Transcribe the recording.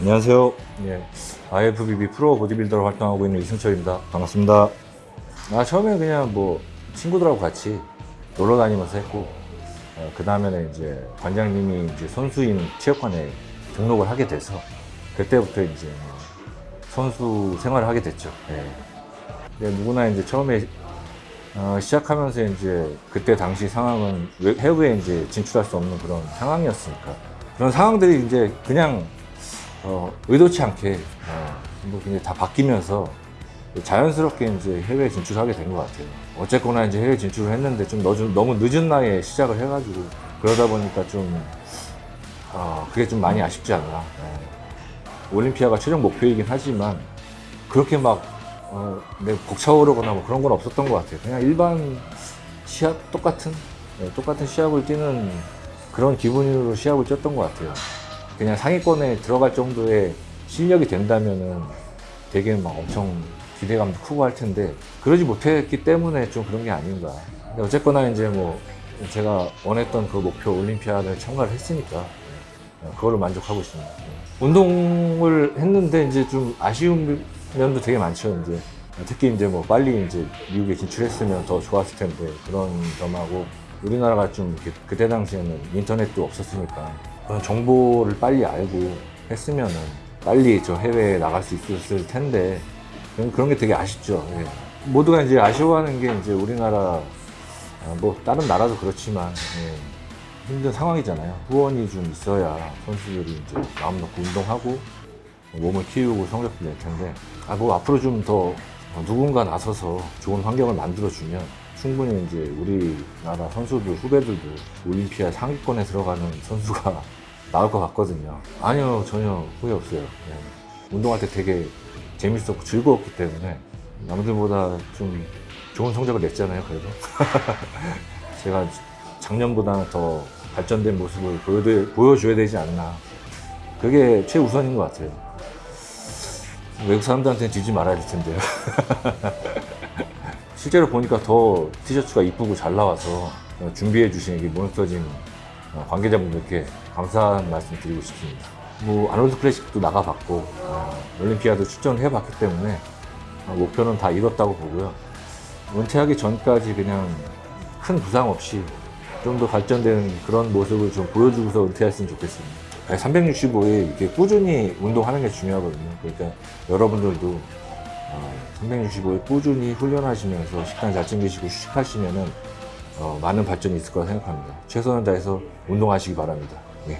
안녕하세요. 예, IFBB 프로 보디빌더로 활동하고 있는 이승철입니다. 반갑습니다. 아, 처음에 그냥 뭐 친구들하고 같이 놀러 다니면서 했고, 그 다음에는 이제 관장님이 이제 선수인 체육관에 등록을 하게 돼서, 그때부터 이제 선수 생활을 하게 됐죠. 예. 근데 누구나 이제 처음에 어, 시작하면서 이제 그때 당시 상황은 외- 해외에 이제 진출할 수 없는 그런 상황이었으니까 그런 상황들이 이제 그냥 어, 의도치 않게 어, 뭐 그냥 다 바뀌면서 자연스럽게 이제 해외 진출하게 된 것 같아요. 어쨌거나 이제 해외 진출을 했는데 좀 너무, 너무 늦은 나이에 시작을 해가지고 그러다 보니까 좀 어, 그게 좀 많이 아쉽지 않나. 예. 올림피아가 최종 목표이긴 하지만 그렇게 막 어, 내 벅차오르거나 뭐 그런 건 없었던 것 같아요. 그냥 일반 시합 똑같은 예, 똑같은 시합을 뛰는 그런 기분으로 시합을 뛰었던 것 같아요. 그냥 상위권에 들어갈 정도의 실력이 된다면은 되게 막 엄청 기대감도 크고 할 텐데 그러지 못했기 때문에 좀 그런 게 아닌가. 근데 어쨌거나 이제 뭐 제가 원했던 그 목표 올림피아를 참가를 했으니까 예, 그걸로 만족하고 있습니다. 예. 운동을 했는데 이제 좀 아쉬운 면도 되게 많죠. 이제 특히 이제 뭐 빨리 이제 미국에 진출했으면 더 좋았을 텐데 그런 점하고 우리나라가 좀 이렇게 그때 당시에는 인터넷도 없었으니까 정보를 빨리 알고 했으면은 빨리 저 해외에 나갈 수 있었을 텐데 그런, 그런 게 되게 아쉽죠. 예. 모두가 이제 아쉬워하는 게 이제 우리나라 아, 뭐 다른 나라도 그렇지만 예. 힘든 상황이잖아요. 후원이 좀 있어야 선수들이 이제 마음 놓고 운동하고 몸을 키우고 성적도 낼 텐데 아 뭐 앞으로 좀 더 누군가 나서서 좋은 환경을 만들어주면 충분히 이제 우리나라 선수들 후배들도 올림피아 상위권에 들어가는 선수가 나올 것 같거든요. 아니요 전혀 후회 없어요. 네. 운동할 때 되게 재밌었고 즐거웠기 때문에 남들보다 좀 좋은 성적을 냈잖아요. 그래도 제가 작년보다 더 발전된 모습을 보여드, 보여줘야 되지 않나. 그게 최우선인 것 같아요. 외국 사람들한테는 지지 말아야 될 텐데요. 실제로 보니까 더 티셔츠가 이쁘고 잘 나와서 준비해 주신 이 몬스터짐 어, 관계자분들께 감사한 말씀 드리고 싶습니다. 뭐 아놀드 클래식도 나가봤고 어, 올림피아도 출전을 해봤기 때문에 어, 목표는 다 이뤘다고 보고요. 은퇴하기 전까지 그냥 큰 부상 없이 좀 더 발전된 그런 모습을 좀 보여주고서 은퇴했으면 좋겠습니다. 365일 이렇게 꾸준히 운동하는 게 중요하거든요. 그러니까 여러분들도 365일 꾸준히 훈련하시면서 식단 잘 챙기시고 휴식하시면은 어, 많은 발전이 있을 거라 생각합니다. 최선을 다해서 운동하시기 바랍니다. 네.